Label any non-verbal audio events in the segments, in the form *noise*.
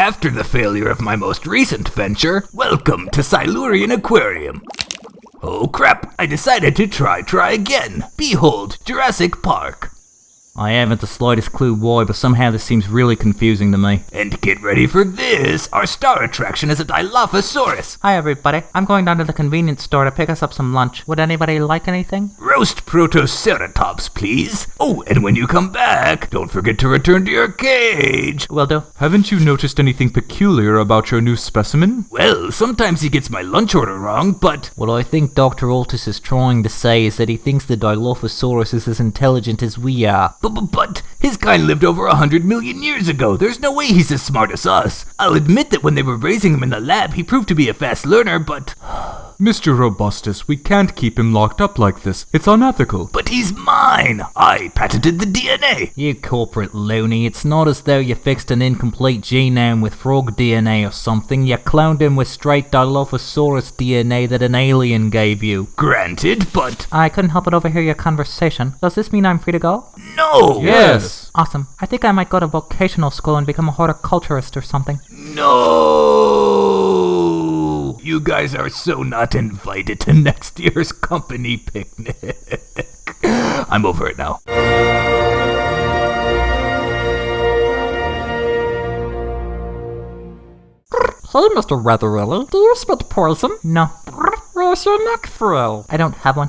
After the failure of my most recent venture, welcome to Silurian Aquarium. Oh crap, I decided to try try again. Behold, Jurassic Park. I haven't the slightest clue why, but somehow this seems really confusing to me. And get ready for this, our star attraction is a Dilophosaurus. Hi everybody, I'm going down to the convenience store to pick us up some lunch. Would anybody like anything? Roast Protoceratops, please. Oh, and when you come back, don't forget to return to your cage. Will do. Haven't you noticed anything peculiar about your new specimen? Well, sometimes he gets my lunch order wrong, but What I think Dr. Altus is trying to say is that he thinks the Dilophosaurus is as intelligent as we are. But, but, but, his kind lived over a hundred million years ago. There's no way he's as smart as us. I'll admit that when they were raising him in the lab, he proved to be a fast learner, but. Mr. Robustus, we can't keep him locked up like this. It's unethical. But he's mine! I patented the DNA! You corporate loony, it's not as though you fixed an incomplete genome with frog DNA or something. You cloned him with straight Dilophosaurus DNA that an alien gave you. Granted, but. I couldn't help but overhear your conversation. Does this mean I'm free to go? No! Yes. Awesome. I think I might go to vocational school and become a horticulturist or something. No! You guys are so not invited to *laughs* next year's company picnic. *laughs* I'm over it now. Hey, Mr. Weatherly, do you spit poison? No, Where's your neck frill? I don't have one.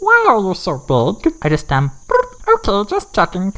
Why are you so big? I just, um, Okay, just checking.